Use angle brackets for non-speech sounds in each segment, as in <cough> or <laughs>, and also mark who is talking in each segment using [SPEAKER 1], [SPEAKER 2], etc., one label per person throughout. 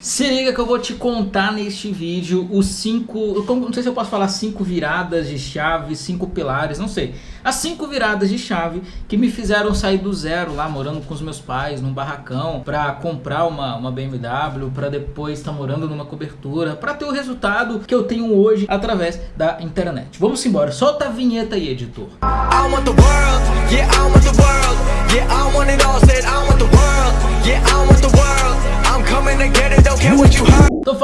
[SPEAKER 1] Se liga que eu vou te contar neste vídeo os cinco, não sei se eu posso falar cinco viradas de chave, cinco pilares, não sei. As cinco viradas de chave que me fizeram sair do zero lá, morando com os meus pais, num barracão, pra comprar uma, uma BMW, pra depois estar tá morando numa cobertura, pra ter o resultado que eu tenho hoje através da internet. Vamos embora, solta a vinheta aí, editor. I want the world, yeah, I want the world, yeah, I want it all, said I want the world,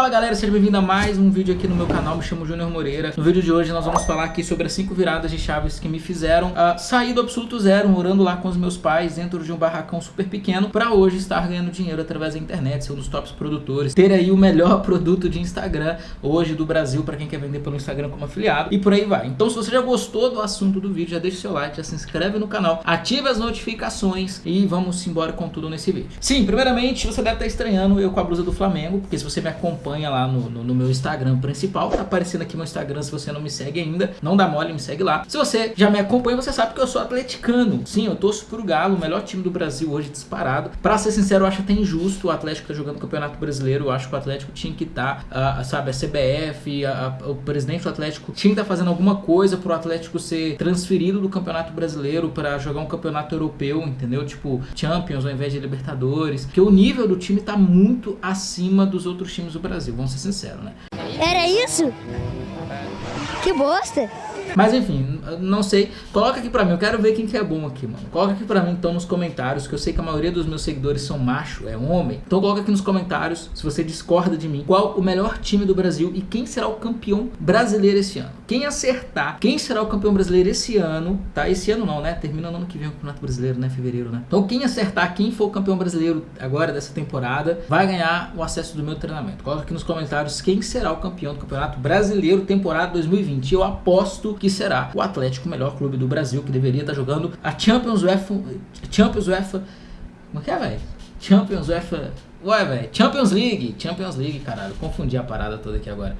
[SPEAKER 1] fala galera, seja bem-vindo a mais um vídeo aqui no meu canal, me chamo Júnior Moreira. No vídeo de hoje nós vamos falar aqui sobre as 5 viradas de chaves que me fizeram uh, sair do absoluto zero Morando lá com os meus pais dentro de um barracão super pequeno Pra hoje estar ganhando dinheiro através da internet, ser um dos tops produtores Ter aí o melhor <laughs> produto de Instagram hoje do Brasil pra quem quer vender pelo Instagram como afiliado E por aí vai. Então se você já gostou do assunto do vídeo, já deixa seu like, já se inscreve no canal Ative as notificações e vamos embora com tudo nesse vídeo. Sim, primeiramente você deve estar estranhando eu com a blusa do Flamengo Porque se você me acompanha lá no, no, no, meu Instagram principal, tá aparecendo aqui meu Instagram se você não me segue ainda, não dá mole, me segue lá. Se você já me acompanha, você sabe que eu sou atleticano. Sim, eu torço pro Galo, o melhor time do Brasil hoje disparado. Pra ser sincero, eu acho até injusto o Atlético tá jogando o Campeonato Brasileiro, eu acho que o Atlético tinha que estar, tá, sabe, a CBF, a, a, o presidente do Atlético tinha que estar tá fazendo alguma coisa pro Atlético ser transferido do Campeonato Brasileiro para jogar um campeonato europeu, entendeu? Tipo, Champions ao invés de Libertadores, porque o nível do time tá muito acima dos outros times do Brasil, vamos ser sinceros, né?
[SPEAKER 2] Era isso? Que bosta!
[SPEAKER 1] Mas enfim, não sei. Coloca aqui pra mim, eu quero ver quem que é bom aqui, mano. Coloca aqui pra mim então nos comentários, que eu sei que a maioria dos meus seguidores são macho, é homem. Então coloca aqui nos comentários, se você discorda de mim, qual o melhor time do Brasil e quem será o campeão brasileiro esse ano. Quem acertar, quem será o campeão brasileiro esse ano, tá? Esse ano não, né? Termina no ano que vem o Campeonato Brasileiro, né? Fevereiro, né? Então quem acertar, quem for o campeão brasileiro agora dessa temporada, vai ganhar o acesso do meu treinamento. Coloca aqui nos comentários quem será o campeão do Campeonato Brasileiro temporada 2020. Eu aposto que será o Atlético, melhor clube do Brasil, que deveria estar jogando a Champions UEFA. Champions UEFA. Como é que é, velho? Champions UEFA. Ué, velho. Champions League. Champions League, caralho. Confundi a parada toda aqui agora.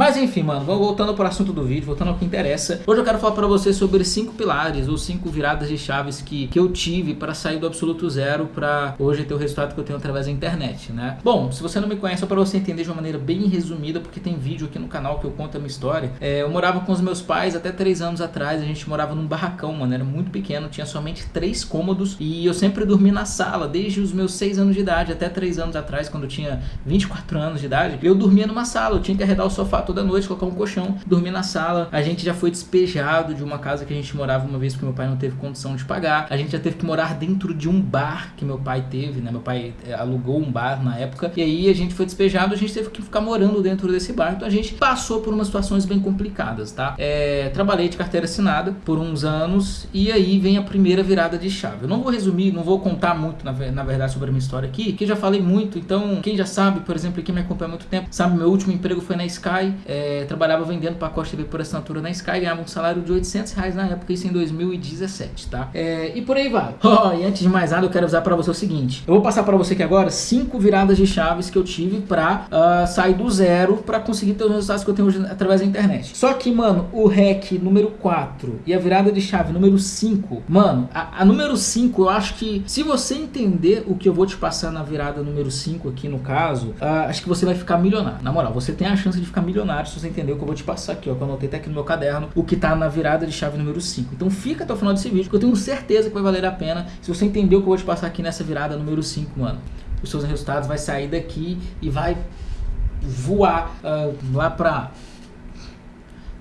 [SPEAKER 1] Mas enfim, mano, voltando para o assunto do vídeo, voltando ao que interessa. Hoje eu quero falar para você sobre cinco pilares ou cinco viradas de chaves que, que eu tive para sair do absoluto zero para hoje ter o resultado que eu tenho através da internet, né? Bom, se você não me conhece, é para você entender de uma maneira bem resumida, porque tem vídeo aqui no canal que eu conto a minha história. É, eu morava com os meus pais até três anos atrás, a gente morava num barracão, mano, era muito pequeno, tinha somente três cômodos e eu sempre dormi na sala, desde os meus seis anos de idade até três anos atrás, quando eu tinha 24 anos de idade, eu dormia numa sala, eu tinha que arredar o sofá toda noite, colocar um colchão, dormir na sala. A gente já foi despejado de uma casa que a gente morava uma vez porque meu pai não teve condição de pagar. A gente já teve que morar dentro de um bar que meu pai teve, né? Meu pai eh, alugou um bar na época. E aí a gente foi despejado, a gente teve que ficar morando dentro desse bar. Então a gente passou por umas situações bem complicadas, tá? É, trabalhei de carteira assinada por uns anos e aí vem a primeira virada de chave. Eu não vou resumir, não vou contar muito na, na verdade sobre a minha história aqui, que já falei muito. Então quem já sabe, por exemplo, quem me acompanha há muito tempo, sabe meu último emprego foi na Sky. É, trabalhava vendendo pacote TV por assinatura na Sky, ganhava um salário de 800 reais na época, isso em 2017, tá? É, e por aí vai. <laughs> Oh, e antes de mais nada, eu quero avisar para você o seguinte, eu vou passar para você aqui agora cinco viradas de chaves que eu tive para uh, ah, sair do zero para conseguir ter os resultados que eu tenho hoje através da internet. Só que, mano, o REC número 4 e a virada de chave número 5, mano, a, a número 5, eu acho que se você entender o que eu vou te passar na virada número 5 aqui no caso, uh, acho que você vai ficar milionário. Na moral, você tem a chance de ficar milionário se você entender o que eu vou te passar aqui, ó, que eu anotei até aqui no meu caderno, o que tá na virada de chave número 5. Então fica até o final desse vídeo, que eu tenho certeza que vai valer a pena se você entender o que eu vou te passar aqui nessa virada número 5, mano. Os seus resultados vai sair daqui e vai voar uh, lá para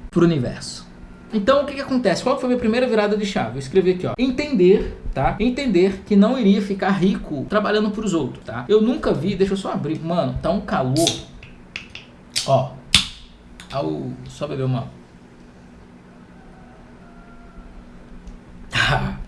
[SPEAKER 1] pro universo. Então o que, que acontece? Qual foi a minha primeira virada de chave? Eu escrevi aqui, ó. Entender, tá? Entender que não iria ficar rico trabalhando pros outros, tá? Eu nunca vi, deixa eu só abrir. Mano, tá um calor. Ó, ao... Só beber uma...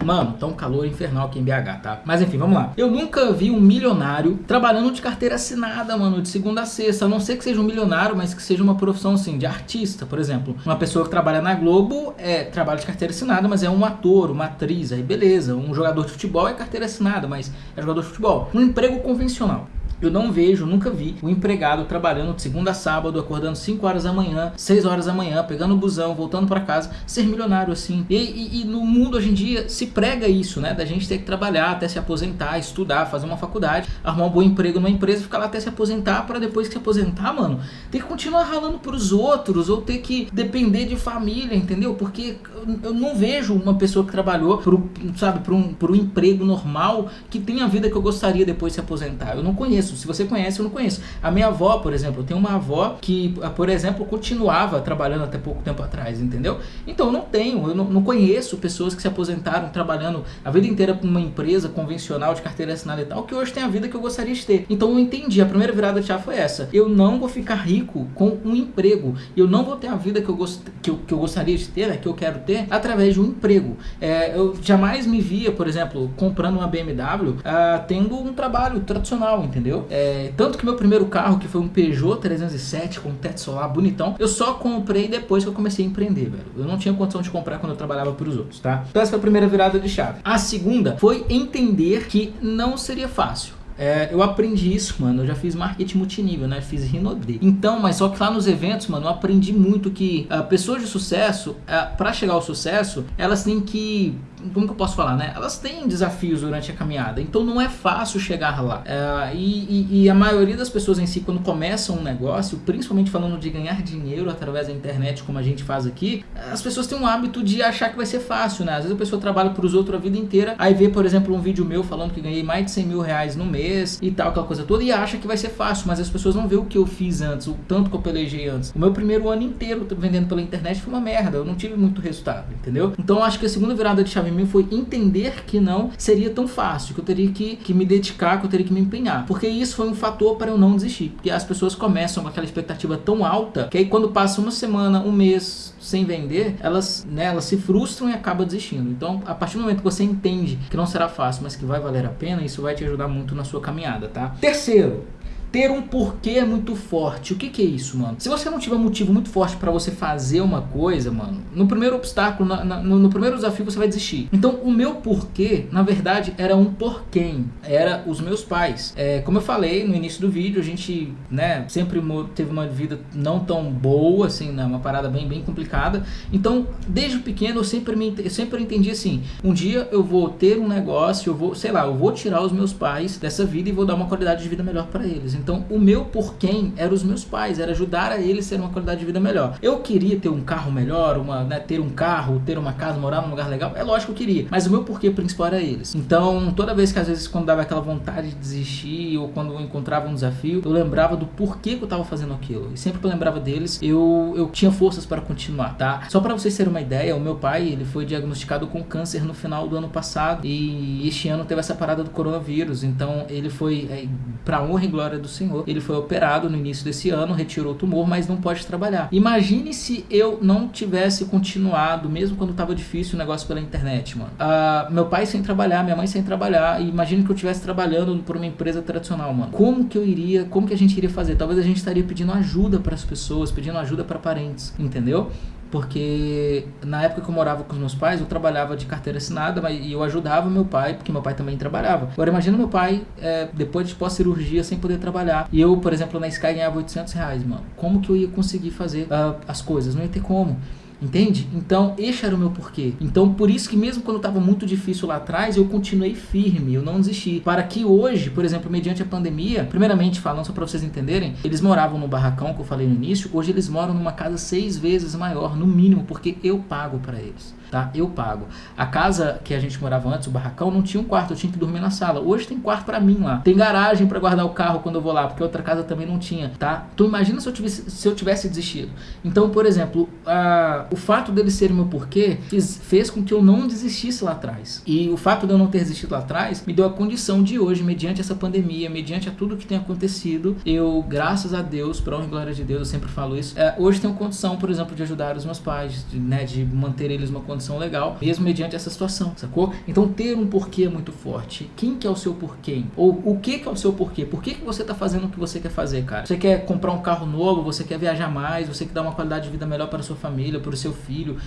[SPEAKER 1] Mano, tá um calor infernal aqui em BH, tá? Mas enfim, vamos lá. Eu nunca vi um milionário trabalhando de carteira assinada, mano, de segunda a sexta. A não ser que seja um milionário, mas que seja uma profissão, assim, de artista, por exemplo. Uma pessoa que trabalha na Globo é trabalha de carteira assinada, mas é um ator, uma atriz, aí beleza. Um jogador de futebol é carteira assinada, mas é jogador de futebol. Um emprego convencional. Eu não vejo, nunca vi o um empregado trabalhando de segunda a sábado, acordando 5 horas da manhã, 6 horas da manhã, pegando o busão, voltando para casa, ser milionário assim. E, e, e, no mundo hoje em dia se prega isso, né? Da gente ter que trabalhar até se aposentar, estudar, fazer uma faculdade, arrumar um bom emprego numa empresa, ficar lá até se aposentar para depois que se aposentar, mano, ter que continuar ralando pros outros ou ter que depender de família, entendeu? Porque eu não vejo uma pessoa que trabalhou pro, sabe, por um, um emprego normal que tenha a vida que eu gostaria depois de se aposentar. Eu não conheço. Se você conhece, eu não conheço. A minha avó, por exemplo, eu tenho uma avó que, por exemplo, continuava trabalhando até pouco tempo atrás, entendeu? Então eu não tenho, eu não, não conheço pessoas que se aposentaram trabalhando a vida inteira para uma empresa convencional de carteira assinada e tal, que hoje tem a vida que eu gostaria de ter. Então eu entendi, a primeira virada de chave foi essa. Eu não vou ficar rico com um emprego. Eu não vou ter a vida que eu, gost, que eu, que eu gostaria de ter, né, que eu quero ter, através de um emprego. É, eu jamais me via, por exemplo, comprando uma BMW, uh, ah, tendo um trabalho tradicional, entendeu? É, tanto que meu primeiro carro, que foi um Peugeot 307 com teto solar bonitão, eu só comprei depois que eu comecei a empreender, velho. Eu não tinha condição de comprar quando eu trabalhava para os outros, tá? Então essa foi a primeira virada de chave. A segunda foi entender que não seria fácil. É, eu aprendi isso, mano. Eu já fiz marketing multinível, né? Fiz Rinode. Então, mas só que lá nos eventos, mano, eu aprendi muito que uh, pessoas de sucesso, uh, para chegar ao sucesso, elas têm que como que eu posso falar, né? Elas têm desafios durante a caminhada, então não é fácil chegar lá. É, e, e, e, a maioria das pessoas em si, quando começam um negócio, principalmente falando de ganhar dinheiro através da internet, como a gente faz aqui, as pessoas têm um hábito de achar que vai ser fácil, né? Às vezes a pessoa trabalha para os outros a vida inteira, aí vê, por exemplo, um vídeo meu falando que ganhei mais de 100 mil reais no mês e tal, aquela coisa toda, e acha que vai ser fácil, mas as pessoas não vê o que eu fiz antes, o tanto que eu pelejei antes. O meu primeiro ano inteiro vendendo pela internet foi uma merda, eu não tive muito resultado, entendeu? Então acho que a segunda virada de chave em mim foi entender que não seria tão fácil, que eu teria que, que me dedicar, que eu teria que me empenhar. Porque isso foi um fator para eu não desistir. Porque as pessoas começam com aquela expectativa tão alta que aí quando passa uma semana, um mês sem vender, elas, né, elas se frustram e acabam desistindo. Então, a partir do momento que você entende que não será fácil, mas que vai valer a pena, isso vai te ajudar muito na sua caminhada, tá? Terceiro, ter um porquê muito forte. O que, que é isso, mano? Se você não tiver um motivo muito forte para você fazer uma coisa, mano, no primeiro obstáculo, na, na, no, no, primeiro desafio você vai desistir. Então, o meu porquê, na verdade, era um porquê. Era os meus pais. É, como eu falei no início do vídeo, a gente, né, sempre teve uma vida não tão boa, assim, né, uma parada bem, bem complicada. Então, desde pequeno, eu sempre, me, eu sempre entendi assim, um dia eu vou ter um negócio, eu vou, sei lá, eu vou tirar os meus pais dessa vida e vou dar uma qualidade de vida melhor para eles. Então, o meu por quem os meus pais, era ajudar a eles a ter uma qualidade de vida melhor. Eu queria ter um carro melhor, uma, né, ter um carro, ter uma casa, morar num lugar legal. É lógico que eu queria, mas o meu porquê principal era eles. Então, toda vez que às vezes quando dava aquela vontade de desistir ou quando eu encontrava um desafio, eu lembrava do porquê que eu estava fazendo aquilo. E sempre que eu lembrava deles, eu, eu tinha forças para continuar, tá? Só para vocês terem uma ideia, o meu pai, ele foi diagnosticado com câncer no final do ano passado e este ano teve essa parada do coronavírus. Então, ele foi, é, para honra e glória do Senhor, ele foi operado no início desse ano, retirou o tumor, mas não pode trabalhar. Imagine se eu não tivesse continuado, mesmo quando estava difícil o negócio pela internet, mano. Uh, meu pai sem trabalhar, minha mãe sem trabalhar, e imagine que eu estivesse trabalhando por uma empresa tradicional, mano. Como que eu iria, como que a gente iria fazer? Talvez a gente estaria pedindo ajuda para as pessoas, pedindo ajuda para parentes, entendeu? Porque na época que eu morava com os meus pais, eu trabalhava de carteira assinada mas, e eu ajudava meu pai, porque meu pai também trabalhava. Agora imagina meu pai, é, depois de pós-cirurgia, sem poder trabalhar. E eu, por exemplo, na Sky ganhava 800 reais, mano. Como que eu ia conseguir fazer uh, as coisas? Não ia ter como. Entende? Então, esse era o meu porquê. Então, por isso que mesmo quando estava muito difícil lá atrás, eu continuei firme, eu não desisti. Para que hoje, por exemplo, mediante a pandemia, primeiramente falando só para vocês entenderem, eles moravam no barracão que eu falei no início, hoje eles moram numa casa seis vezes maior, no mínimo, porque eu pago para eles tá? Eu pago. A casa que a gente morava antes, o barracão, não tinha um quarto, eu tinha que dormir na sala. Hoje tem quarto para mim lá. Tem garagem para guardar o carro quando eu vou lá, porque outra casa também não tinha, tá? Então imagina se eu tivesse, se eu tivesse desistido. Então, por exemplo, a, o fato dele ser meu porquê fez, com que eu não desistisse lá atrás. E o fato de eu não ter desistido lá atrás me deu a condição de hoje, mediante essa pandemia, mediante a tudo que tem acontecido, eu, graças a Deus, para honra e glória de Deus, eu sempre falo isso, é, hoje tenho condição, por exemplo, de ajudar os meus pais, de, né, de manter eles uma condição legal, mesmo mediante essa situação, sacou? Então ter um porquê é muito forte. Quem que é o seu porquê? Ou o que que é o seu porquê? Por que que você tá fazendo o que você quer fazer, cara? Você quer comprar um carro novo, você quer viajar mais, você quer dar uma qualidade de vida melhor para sua família, para o seu filho,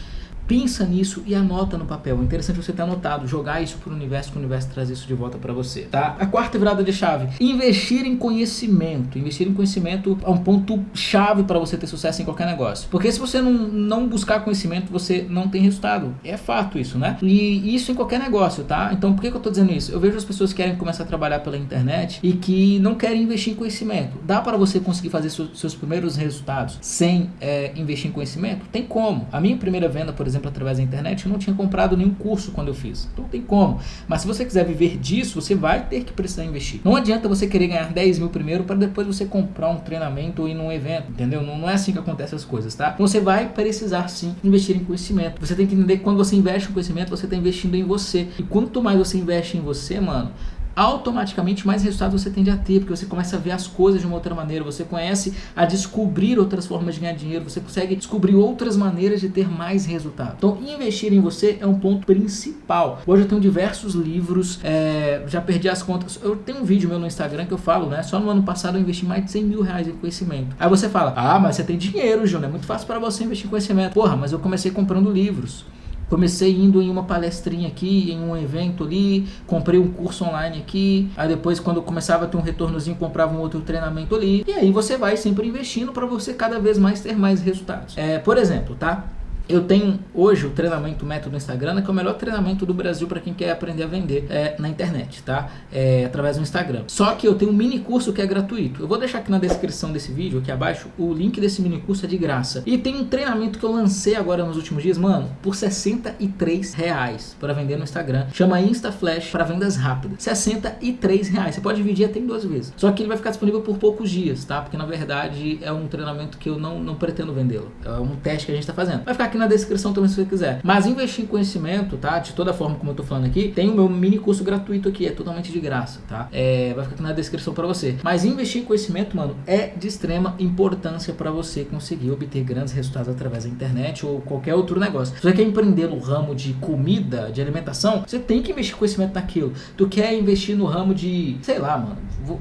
[SPEAKER 1] Pensa nisso e anota no papel. É interessante você ter anotado, jogar isso pro universo, que o universo traz isso de volta para você, tá? A quarta virada de chave, investir em conhecimento. Investir em conhecimento é um ponto chave para você ter sucesso em qualquer negócio. Porque se você não, não buscar conhecimento, você não tem resultado. É fato isso, né? E isso em qualquer negócio, tá? Então por que, que eu tô dizendo isso? Eu vejo as pessoas que querem começar a trabalhar pela internet e que não querem investir em conhecimento. Dá para você conseguir fazer seus primeiros resultados sem é, investir em conhecimento? Tem como. A minha primeira venda, por exemplo, exemplo, através da internet, eu não tinha comprado nenhum curso quando eu fiz. Então tem como. Mas se você quiser viver disso, você vai ter que precisar investir. Não adianta você querer ganhar 10 mil primeiro para depois você comprar um treinamento ou ir num evento, entendeu? Não, não é assim que acontecem as coisas, tá? Então você vai precisar sim investir em conhecimento. Você tem que entender que quando você investe em conhecimento, você está investindo em você. E quanto mais você investe em você, mano, automaticamente mais resultados você tende a ter, porque você começa a ver as coisas de uma outra maneira, você conhece a descobrir outras formas de ganhar dinheiro, você consegue descobrir outras maneiras de ter mais resultado. Então, investir em você é um ponto principal. Hoje eu tenho diversos livros, é, já perdi as contas. Eu tenho um vídeo meu no Instagram que eu falo, né? Só no ano passado eu investi mais de 100 mil reais em conhecimento. Aí você fala, ah, mas você tem dinheiro, Júnior, é muito fácil para você investir em conhecimento. Porra, mas eu comecei comprando livros. Comecei indo em uma palestrinha aqui, em um evento ali, comprei um curso online aqui, aí depois quando começava a ter um retornozinho, comprava um outro treinamento ali, e aí você vai sempre investindo para você cada vez mais ter mais resultados. É, por exemplo, tá? Eu tenho hoje o treinamento método Instagram, que é o melhor treinamento do Brasil para quem quer aprender a vender é, na internet, tá? É, através do Instagram. Só que eu tenho um mini curso que é gratuito. Eu vou deixar aqui na descrição desse vídeo, aqui abaixo, o link desse mini curso é de graça. E tem um treinamento que eu lancei agora nos últimos dias, mano, por 63 reais para vender no Instagram. Chama InstaFlash para vendas rápidas. 63 reais. Você pode dividir até em duas vezes. Só que ele vai ficar disponível por poucos dias, tá? Porque na verdade é um treinamento que eu não, não pretendo vendê-lo. É um teste que a gente está fazendo. Vai ficar aqui na descrição também se você quiser. Mas investir em conhecimento, tá? De toda forma, como eu tô falando aqui, tem o meu mini curso gratuito aqui, é totalmente de graça, tá? É, vai ficar aqui na descrição para você. Mas investir em conhecimento, mano, é de extrema importância para você conseguir obter grandes resultados através da internet ou qualquer outro negócio. Se você quer empreender no ramo de comida, de alimentação, você tem que investir conhecimento naquilo. Tu quer investir no ramo de, sei lá, mano,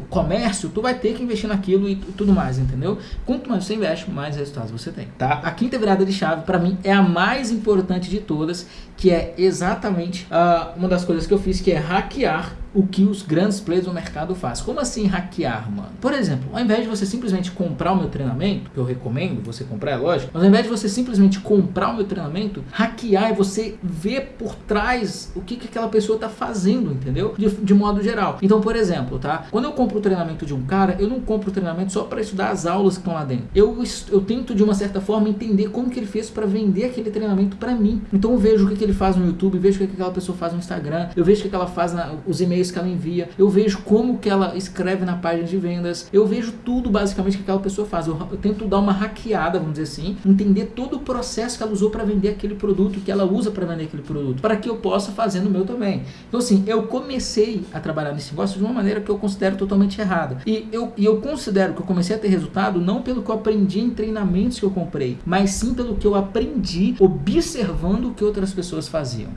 [SPEAKER 1] comércio, tu vai ter que investir naquilo e tudo mais, entendeu? Quanto mais você investe, mais resultados você tem, tá? A quinta virada de chave para mim é a mais importante de todas, que é exatamente uh, uma das coisas que eu fiz, que é hackear o que os grandes players do mercado fazem. Como assim hackear, mano? Por exemplo, ao invés de você simplesmente comprar o meu treinamento, que eu recomendo você comprar, é lógico, mas ao invés de você simplesmente comprar o meu treinamento, hackear é você ver por trás o que, que aquela pessoa tá fazendo, entendeu? De, de modo geral. Então, por exemplo, tá? Quando eu compro o treinamento de um cara, eu não compro o treinamento só para estudar as aulas que estão lá dentro. Eu, eu tento, de uma certa forma, entender como que ele fez para vender aquele treinamento para mim. Então, eu vejo o que, que ele faz no YouTube, vejo o que, que aquela pessoa faz no Instagram, eu vejo o que, que ela faz na, os e-mails e-mails que ela envia, eu vejo como que ela escreve na página de vendas, eu vejo tudo basicamente que aquela pessoa faz. Eu, eu tento dar uma hackeada, vamos dizer assim, entender todo o processo que ela usou para vender aquele produto, que ela usa para vender aquele produto, para que eu possa fazer no meu também. Então assim, eu comecei a trabalhar nesse negócio de uma maneira que eu considero totalmente errada. E eu, e eu considero que eu comecei a ter resultado não pelo que eu aprendi em treinamentos que eu comprei, mas sim pelo que eu aprendi observando o que outras pessoas faziam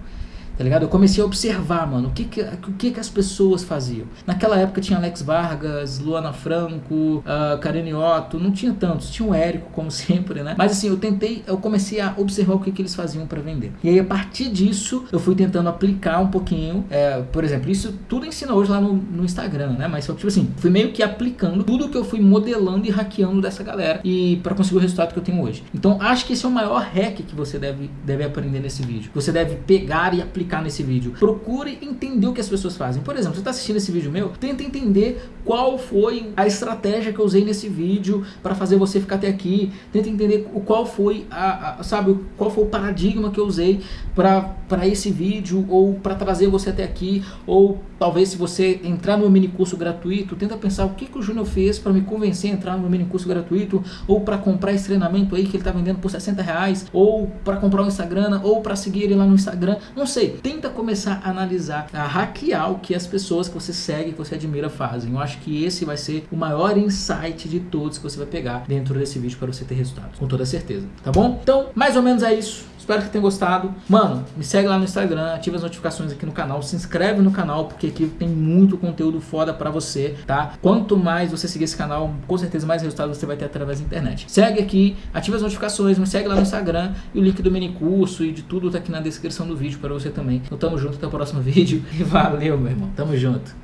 [SPEAKER 1] tá ligado? Eu comecei a observar, mano, o que que, o que que as pessoas faziam. Naquela época tinha Alex Vargas, Luana Franco, uh, Karine Otto, não tinha tantos, tinha o Érico, como <laughs> sempre, né? Mas assim, eu tentei, eu comecei a observar o que que eles faziam para vender. E aí, a partir disso, eu fui tentando aplicar um pouquinho, é, por exemplo, isso tudo ensina hoje lá no, no Instagram, né? Mas, tipo assim, fui meio que aplicando tudo que eu fui modelando e hackeando dessa galera e para conseguir o resultado que eu tenho hoje. Então, acho que esse é o maior hack que você deve, deve aprender nesse vídeo. Você deve pegar e aplicar clicar nesse vídeo. Procure entender o que as pessoas fazem. Por exemplo, você está assistindo esse vídeo meu, tenta entender qual foi a estratégia que eu usei nesse vídeo para fazer você ficar até aqui. Tenta entender qual foi a, a sabe, qual foi o paradigma que eu usei para esse vídeo ou para trazer você até aqui ou talvez se você entrar no mini curso gratuito, tenta pensar o que, que o Júnior fez para me convencer a entrar no mini curso gratuito ou para comprar esse treinamento aí que ele está vendendo por 60 reais ou para comprar um Instagram ou para seguir ele lá no Instagram, não sei tenta começar a analisar, a hackear o que as pessoas que você segue, que você admira fazem. Eu acho que esse vai ser o maior insight de todos que você vai pegar dentro desse vídeo para você ter resultados, com toda certeza, tá bom? Então, mais ou menos é isso. Espero que tenha gostado. Mano, me segue lá no Instagram, ativa as notificações aqui no canal, se inscreve no canal, porque aqui tem muito conteúdo foda pra você, tá? Quanto mais você seguir esse canal, com certeza mais resultados você vai ter através da internet. Segue aqui, ativa as notificações, me segue lá no Instagram e o link do mini curso e de tudo tá aqui na descrição do vídeo para você também. Então tamo junto, até o próximo <laughs> vídeo e valeu, meu irmão. Tamo junto.